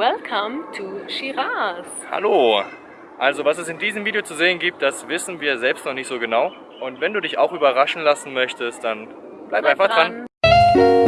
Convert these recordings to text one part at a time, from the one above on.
Welcome to Shiraz. Hallo! Also was es in diesem Video zu sehen gibt, das wissen wir selbst noch nicht so genau. Und wenn du dich auch überraschen lassen möchtest, dann bleib, bleib einfach dran. dran.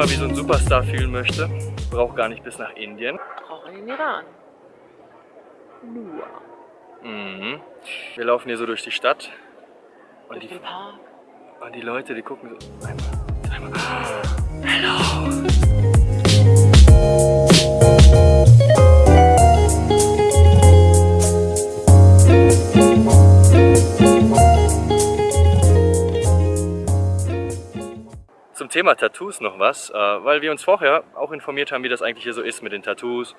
Einmal wie so ein Superstar fühlen möchte, braucht gar nicht bis nach Indien. Braucht in den Iran. Nur. Mhm. Wir laufen hier so durch die Stadt. Und durch die, den Park. Und die Leute, die gucken so einmal. einmal. Hello! Thema Tattoos noch was, äh, weil wir uns vorher auch informiert haben, wie das eigentlich hier so ist mit den Tattoos.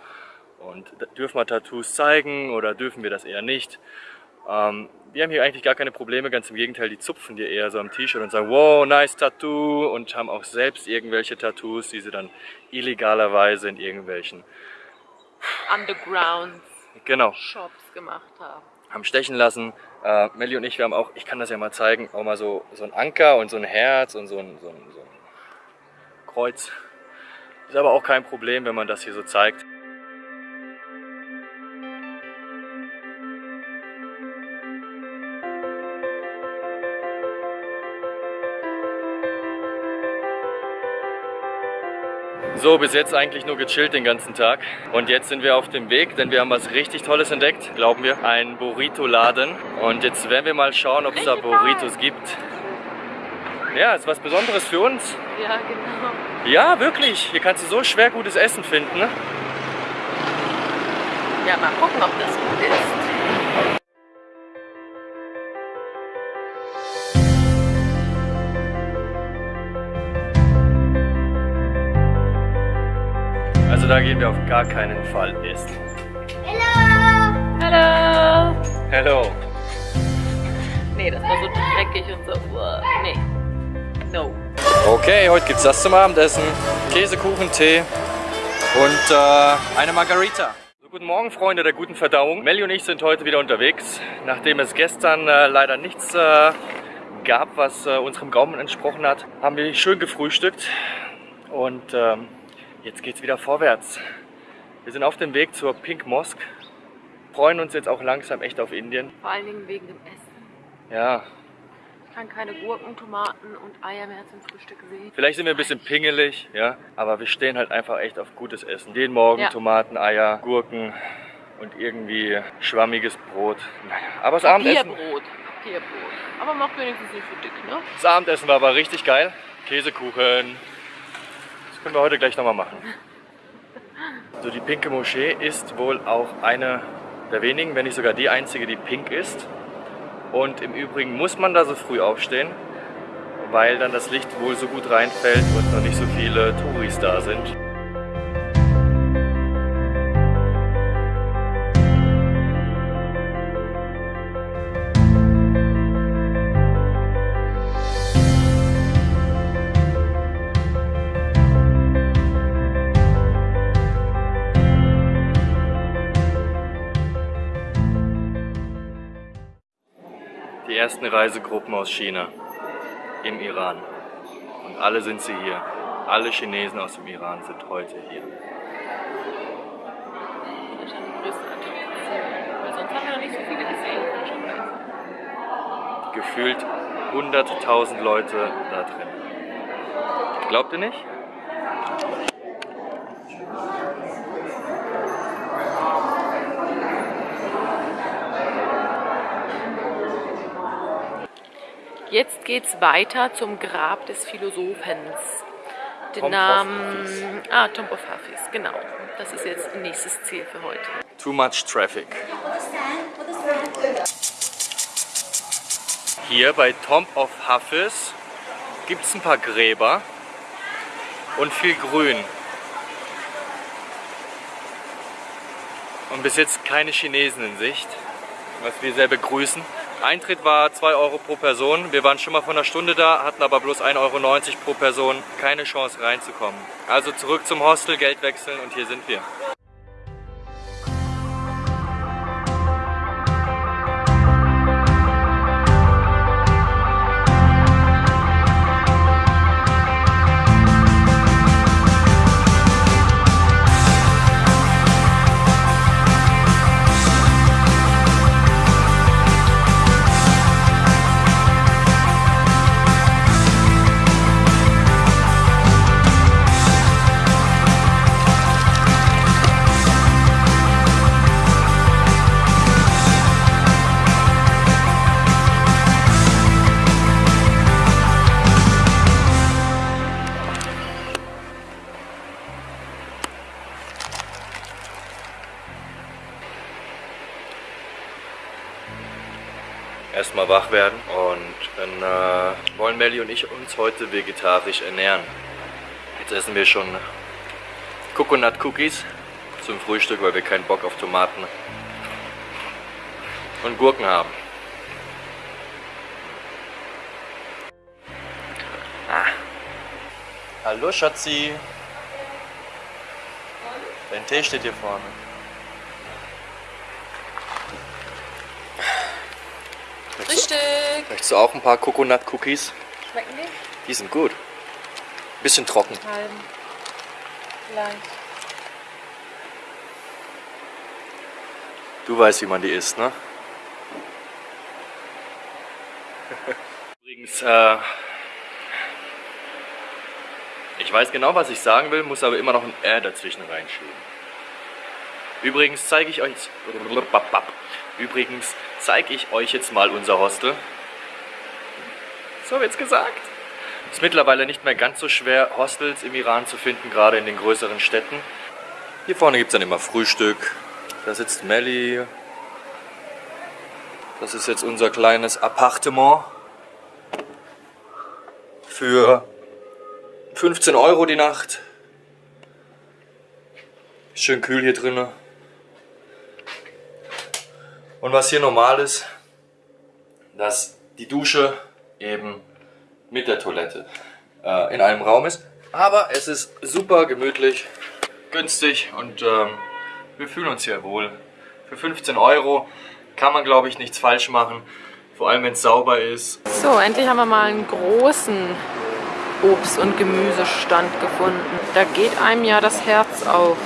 Und dürfen wir Tattoos zeigen oder dürfen wir das eher nicht? Ähm, wir haben hier eigentlich gar keine Probleme, ganz im Gegenteil, die zupfen dir eher so am T-Shirt und sagen, wow, nice Tattoo und haben auch selbst irgendwelche Tattoos, die sie dann illegalerweise in irgendwelchen Underground genau. Shops gemacht haben. Haben stechen lassen. Äh, Melli und ich, wir haben auch, ich kann das ja mal zeigen, auch mal so, so ein Anker und so ein Herz und so ein, so ein, so ein Kreuz. Ist aber auch kein Problem, wenn man das hier so zeigt. So, bis jetzt eigentlich nur gechillt den ganzen Tag. Und jetzt sind wir auf dem Weg, denn wir haben was richtig Tolles entdeckt, glauben wir. Ein Burrito-Laden. Und jetzt werden wir mal schauen, ob es da Burritos gibt. Ja, ist was Besonderes für uns. Ja, genau. Ja, wirklich. Hier kannst du so schwer gutes Essen finden. Ne? Ja, mal gucken, ob das gut ist. Also da gehen wir auf gar keinen Fall essen. Hello! Hallo! Hello! Nee, das war so dreckig und so. Nee. No. Okay, heute gibt es das zum Abendessen. Käsekuchen, Tee und äh, eine Margarita. So, guten Morgen, Freunde der guten Verdauung. Melli und ich sind heute wieder unterwegs, nachdem es gestern äh, leider nichts äh, gab, was äh, unserem Gaumen entsprochen hat, haben wir schön gefrühstückt und ähm, jetzt geht es wieder vorwärts. Wir sind auf dem Weg zur Pink Mosque, freuen uns jetzt auch langsam echt auf Indien. Vor allen Dingen wegen dem Essen. Ja, kann keine Gurken, Tomaten und Eier mehr zum Frühstück sehen. Vielleicht sind wir ein bisschen pingelig, ja, aber wir stehen halt einfach echt auf gutes Essen. Jeden Morgen ja. Tomaten, Eier, Gurken und irgendwie schwammiges Brot. Naja, aber das Abendessen... Papierbrot. Papierbrot. Aber macht wenigstens nicht so dick, ne? Das Abendessen war aber richtig geil. Käsekuchen. Das können wir heute gleich nochmal machen. So, die pinke Moschee ist wohl auch eine der wenigen, wenn nicht sogar die einzige, die pink ist. Und im Übrigen muss man da so früh aufstehen, weil dann das Licht wohl so gut reinfällt und noch nicht so viele Touris da sind. Ersten Reisegruppen aus China im Iran. Und alle sind sie hier. Alle Chinesen aus dem Iran sind heute hier. Gefühlt 100.000 Leute da drin. Glaubt ihr nicht? Jetzt geht es weiter zum Grab des Philosophens. Den Tomb Namen. Ah, Tomb of Hafiz, genau. Das ist jetzt nächstes Ziel für heute. Too much traffic. Hier bei Tomb of Hafiz gibt es ein paar Gräber und viel Grün. Und bis jetzt keine Chinesen in Sicht, was wir sehr begrüßen. Eintritt war 2 Euro pro Person. Wir waren schon mal von einer Stunde da, hatten aber bloß 1,90 Euro pro Person. Keine Chance reinzukommen. Also zurück zum Hostel, Geld wechseln und hier sind wir. Erstmal wach werden und dann äh, wollen Melly und ich uns heute vegetarisch ernähren. Jetzt essen wir schon Coconut Cookies zum Frühstück, weil wir keinen Bock auf Tomaten und Gurken haben. Ah. Hallo Schatzi. Dein Tee steht hier vorne. Frühstück. Möchtest du auch ein paar Coconut Cookies? Schmecken die? Die sind gut. Bisschen trocken. Halben. Vielleicht. Du weißt, wie man die isst, ne? Übrigens, äh, ich weiß genau, was ich sagen will, muss aber immer noch ein R dazwischen reinschieben. Übrigens zeige ich euch, übrigens zeige ich euch jetzt mal unser Hostel. So wird's gesagt. Ist mittlerweile nicht mehr ganz so schwer, Hostels im Iran zu finden, gerade in den größeren Städten. Hier vorne gibt es dann immer Frühstück. Da sitzt Melly. Das ist jetzt unser kleines Appartement. Für 15 Euro die Nacht. Schön kühl hier drinnen. Und was hier normal ist, dass die Dusche eben mit der Toilette äh, in einem Raum ist. Aber es ist super gemütlich, günstig und ähm, wir fühlen uns hier wohl. Für 15 Euro kann man, glaube ich, nichts falsch machen. Vor allem, wenn es sauber ist. So, endlich haben wir mal einen großen Obst- und Gemüsestand gefunden. Da geht einem ja das Herz auf.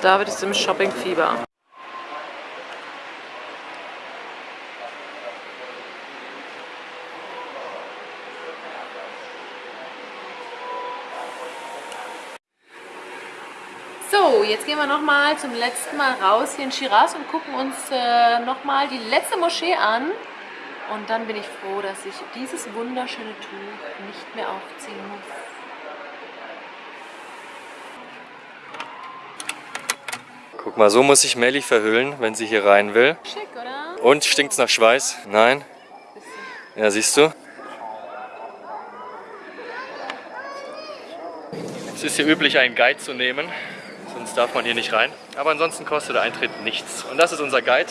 David ist im Shoppingfieber. So, jetzt gehen wir nochmal zum letzten Mal raus hier in Shiraz und gucken uns äh, nochmal die letzte Moschee an. Und dann bin ich froh, dass ich dieses wunderschöne Tuch nicht mehr aufziehen muss. Guck mal, so muss sich Melly verhüllen, wenn sie hier rein will. Schick, oder? Und stinkt's nach Schweiß? Nein? Ja, siehst du? Es ist hier üblich, einen Guide zu nehmen sonst darf man hier nicht rein. Aber ansonsten kostet der Eintritt nichts. Und das ist unser Guide.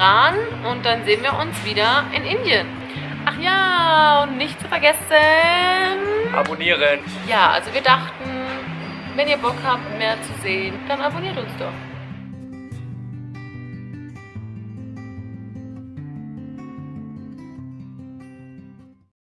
Iran und dann sehen wir uns wieder in Indien. Ach ja, und nicht zu vergessen... Abonnieren. Ja, also wir dachten, wenn ihr Bock habt, mehr zu sehen, dann abonniert uns doch.